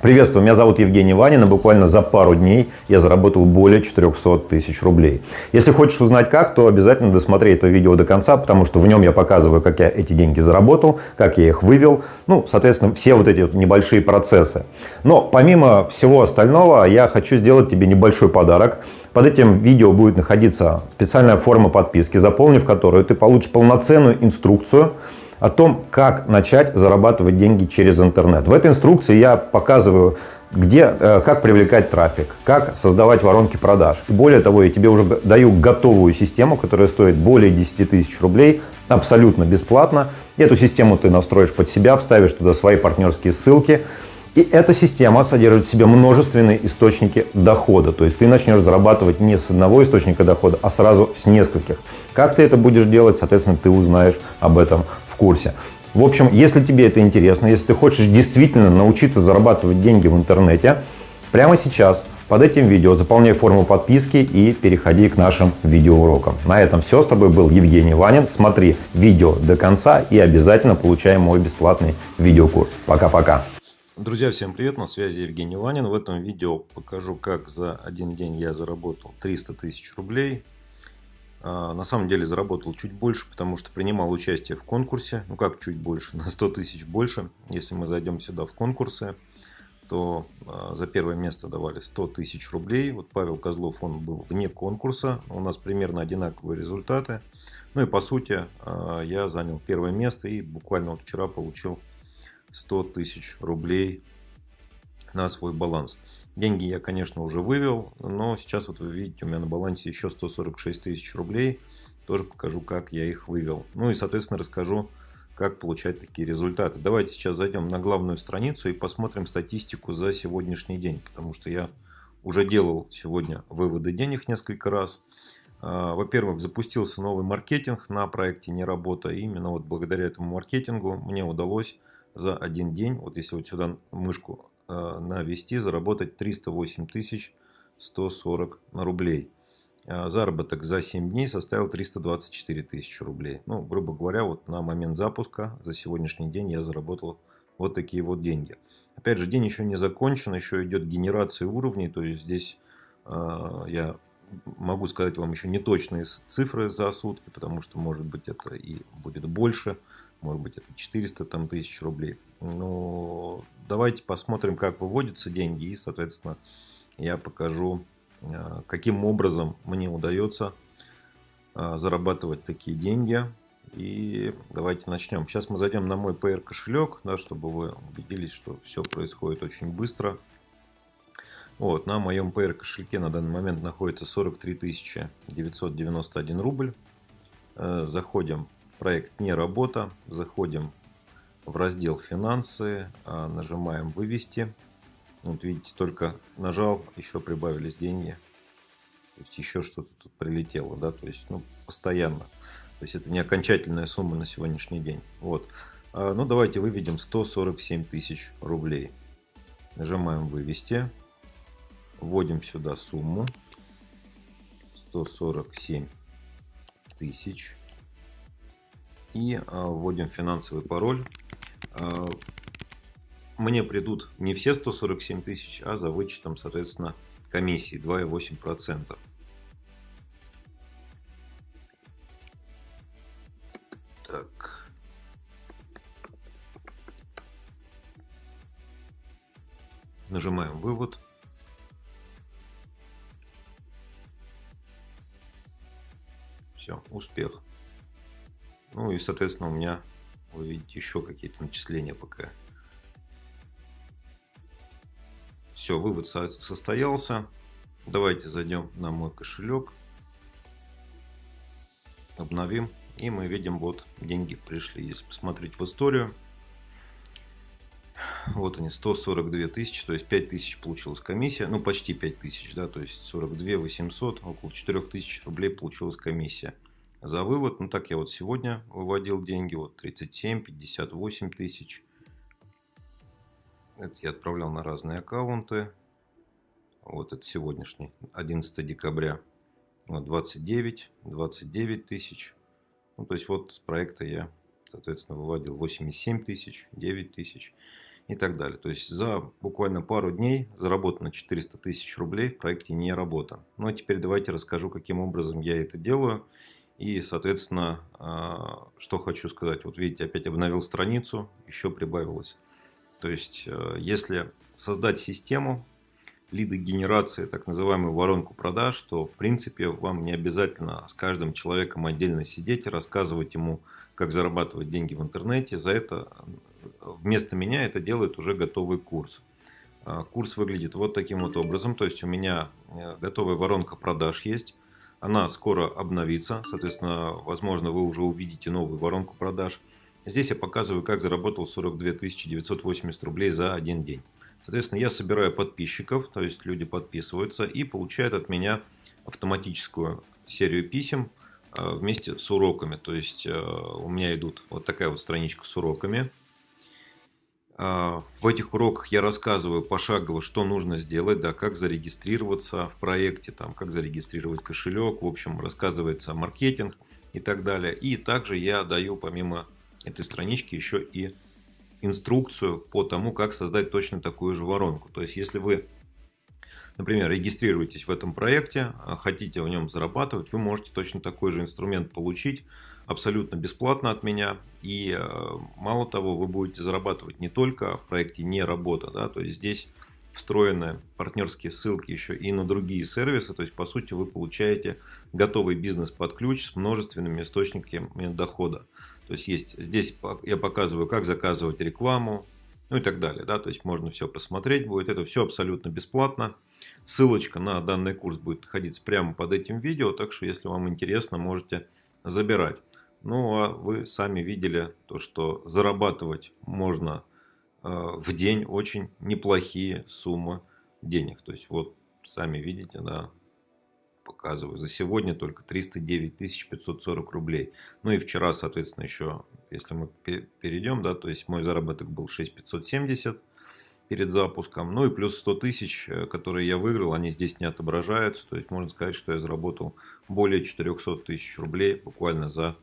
Приветствую, меня зовут Евгений Ванин, и буквально за пару дней я заработал более 400 тысяч рублей. Если хочешь узнать как, то обязательно досмотри это видео до конца, потому что в нем я показываю, как я эти деньги заработал, как я их вывел, ну, соответственно, все вот эти вот небольшие процессы. Но помимо всего остального, я хочу сделать тебе небольшой подарок. Под этим видео будет находиться специальная форма подписки, заполнив которую ты получишь полноценную инструкцию, о том, как начать зарабатывать деньги через интернет. В этой инструкции я показываю, где, э, как привлекать трафик, как создавать воронки продаж. И более того, я тебе уже даю готовую систему, которая стоит более 10 тысяч рублей, абсолютно бесплатно. Эту систему ты настроишь под себя, вставишь туда свои партнерские ссылки. И эта система содержит в себе множественные источники дохода. То есть ты начнешь зарабатывать не с одного источника дохода, а сразу с нескольких. Как ты это будешь делать, соответственно, ты узнаешь об этом курсе. В общем, если тебе это интересно, если ты хочешь действительно научиться зарабатывать деньги в интернете, прямо сейчас под этим видео заполняй форму подписки и переходи к нашим видеоурокам. На этом все. С тобой был Евгений Ванин. Смотри видео до конца и обязательно получай мой бесплатный видеокурс. Пока-пока. Друзья, всем привет! На связи Евгений Ванин. В этом видео покажу, как за один день я заработал 300 тысяч рублей. А, на самом деле заработал чуть больше, потому что принимал участие в конкурсе. Ну как чуть больше, на 100 тысяч больше. Если мы зайдем сюда в конкурсы, то а, за первое место давали 100 тысяч рублей. Вот Павел Козлов, он был вне конкурса. У нас примерно одинаковые результаты. Ну и по сути а, я занял первое место и буквально вот вчера получил 100 тысяч рублей на свой баланс. Деньги я, конечно, уже вывел, но сейчас вот вы видите, у меня на балансе еще 146 тысяч рублей. Тоже покажу, как я их вывел. Ну и, соответственно, расскажу, как получать такие результаты. Давайте сейчас зайдем на главную страницу и посмотрим статистику за сегодняшний день. Потому что я уже делал сегодня выводы денег несколько раз. А, во-первых, запустился новый маркетинг на проекте «Не работа». И именно вот благодаря этому маркетингу мне удалось за один день, вот если вот сюда мышку Э, навести, заработать 308 140 рублей. А заработок за 7 дней составил 324 тысячи рублей. Ну, грубо говоря, вот на момент запуска за сегодняшний день я заработал вот такие вот деньги. Опять же, день еще не закончен, еще идет генерация уровней, то есть здесь э, я могу сказать вам еще не точные цифры за сутки, потому что может быть это и будет больше, может быть это 400 там, тысяч рублей. Но давайте посмотрим, как выводятся деньги. И, соответственно, я покажу, э, каким образом мне удается э, зарабатывать такие деньги. И давайте начнем. Сейчас мы зайдем на мой PR кошелек, да, чтобы вы убедились, что все происходит очень быстро. Вот, на моем PR кошельке на данный момент находится 43 991 рубль. Э, заходим в проект «Не работа», заходим в раздел «Финансы», а, нажимаем «Вывести». Вот видите, только нажал, еще прибавились деньги. То есть еще что-то тут прилетело, да, то есть, ну, постоянно. То есть это не окончательная сумма на сегодняшний день. Вот. А, ну, давайте выведем 147 тысяч рублей. Нажимаем «Вывести». Вводим сюда сумму. 147 тысяч. И а, вводим финансовый пароль. А, мне придут не все 147 тысяч, а за вычетом, соответственно, комиссии 2,8%. Так. Нажимаем вывод. Все, успех. Ну и, соответственно, у меня вы видите еще какие-то начисления пока. Все, вывод состоялся. Давайте зайдем на мой кошелек. Обновим. И мы видим, вот деньги пришли. Если посмотреть в историю, вот они, 142 тысячи, то есть 5 тысяч получилась комиссия, ну почти 5 тысяч, да, то есть 42 800, около 4 тысяч рублей получилась комиссия за вывод. Ну так я вот сегодня выводил деньги, вот 37, 58 тысяч. Это я отправлял на разные аккаунты. Вот это сегодняшний, 11 декабря. Вот 29, 29 тысяч. Ну, то есть вот с проекта я, соответственно, выводил 87 тысяч, 9 тысяч. и так далее. То есть за буквально пару дней заработано 400 тысяч рублей в проекте «Не работа». Ну а теперь давайте расскажу, каким образом я это делаю. И, соответственно, а, что хочу сказать. Вот видите, опять обновил страницу, еще прибавилось. То есть, э, если создать систему лиды генерации, так называемую воронку продаж, то, в принципе, вам не обязательно с каждым человеком отдельно сидеть и рассказывать ему, как зарабатывать деньги в интернете. За это вместо меня это делает уже готовый курс. А, курс выглядит вот таким вот образом. То есть у меня э, готовая воронка продаж есть. Она скоро обновится. Соответственно, возможно, вы уже увидите новую воронку продаж. Здесь я показываю, как заработал 42 980 рублей за один день. Соответственно, я собираю подписчиков, то есть люди подписываются и получают от меня автоматическую серию писем э, вместе с уроками. То есть э, у меня идут вот такая вот страничка с уроками. А, в этих уроках я рассказываю пошагово, что нужно сделать, да, как зарегистрироваться в проекте, там, как зарегистрировать кошелек, в общем, рассказывается маркетинг и так далее. И также я даю помимо этой странички еще и инструкцию по тому, как создать точно такую же воронку. То есть, если вы, например, регистрируетесь в этом проекте, а хотите в нем зарабатывать, вы можете точно такой же инструмент получить абсолютно бесплатно от меня. И э, мало того, вы будете зарабатывать не только в проекте не работа, да, то есть здесь встроены партнерские ссылки еще и на другие сервисы. То есть, по сути, вы получаете готовый бизнес под ключ с множественными источниками дохода. То есть, есть здесь я показываю, как заказывать рекламу, ну и так далее. Да? То есть, можно все посмотреть будет. Это все абсолютно бесплатно. Ссылочка на данный курс будет находиться прямо под этим видео. Так что, если вам интересно, можете забирать. Ну, а вы сами видели то, что зарабатывать можно э, в день очень неплохие суммы денег. То есть, вот сами видите, да, показываю. За сегодня только 309 540 рублей. Ну и вчера, соответственно, еще, если мы перейдем, да, то есть мой заработок был 6570 перед запуском. Ну и плюс 100 тысяч, э, которые я выиграл, они здесь не отображаются. То есть можно сказать, что я заработал более 400 тысяч рублей буквально за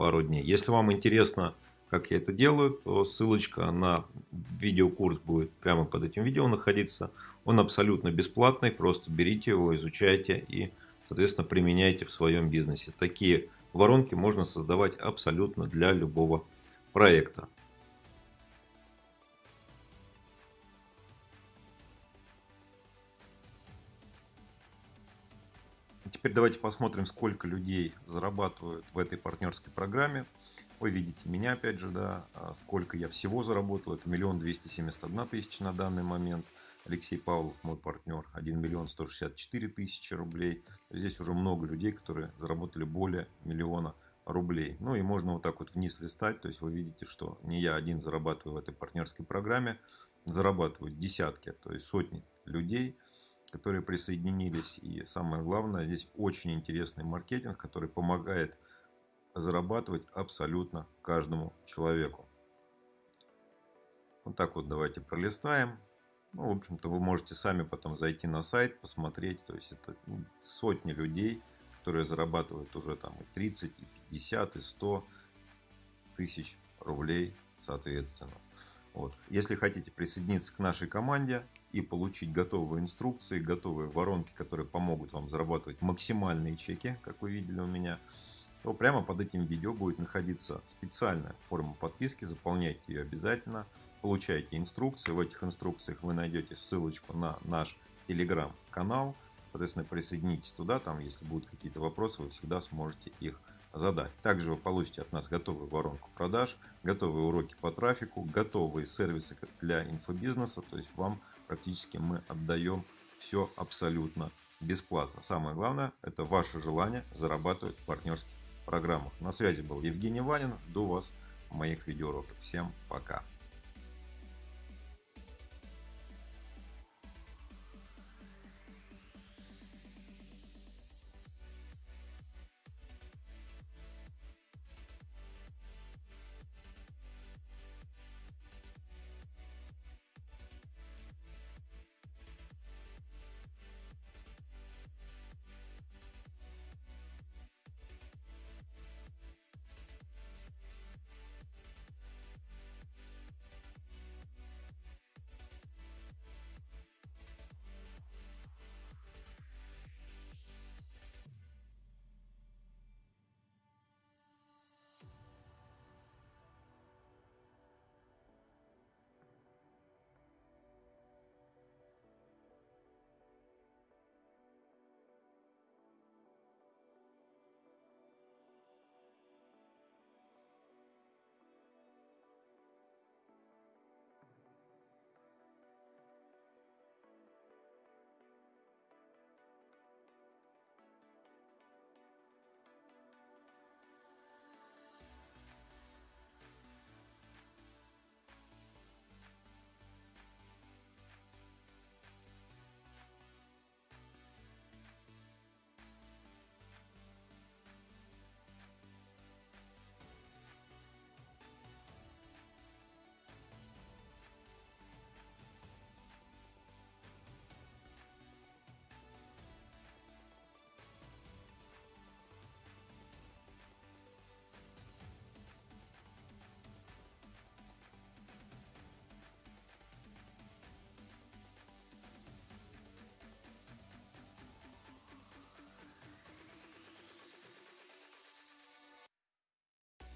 пару дней. Если вам интересно, как я это делаю, то ссылочка на видеокурс будет прямо под этим видео находиться. Он абсолютно бесплатный, просто берите его, изучайте и, соответственно, применяйте в своем бизнесе. Такие воронки можно создавать абсолютно для любого проекта. Теперь давайте посмотрим, сколько людей зарабатывают в этой партнерской программе. Вы видите меня опять же, да, а сколько я всего заработал. Это миллион двести семьдесят одна тысяча на данный момент. Алексей Павлов, мой партнер, 1 миллион 164 тысячи рублей. Здесь уже много людей, которые заработали более миллиона рублей. Ну и можно вот так вот вниз листать. То есть вы видите, что не я один зарабатываю в этой партнерской программе. Зарабатывают десятки, то есть сотни людей – которые присоединились. И самое главное, здесь очень интересный маркетинг, который помогает зарабатывать абсолютно каждому человеку. Вот так вот давайте пролистаем. Ну, в общем-то, вы можете сами потом зайти на сайт, посмотреть. То есть, это ну, сотни людей, которые зарабатывают уже там и 30, и 50, и 100 тысяч рублей, соответственно. Вот. Если хотите присоединиться к нашей команде, и получить готовые инструкции, готовые воронки, которые помогут вам зарабатывать максимальные чеки, как вы видели у меня, то прямо под этим видео будет находиться специальная форма подписки. Заполняйте ее обязательно, получайте инструкции. В этих инструкциях вы найдете ссылочку на наш телеграм-канал. Соответственно, присоединитесь туда, там, если будут какие-то вопросы, вы всегда сможете их задать. Также вы получите от нас готовую воронку продаж, готовые уроки по трафику, готовые сервисы для инфобизнеса. То есть вам практически мы отдаем все абсолютно бесплатно. Самое главное, это ваше желание зарабатывать в партнерских программах. На связи был Евгений Ванин. Жду вас в моих видеоуроках. Всем пока.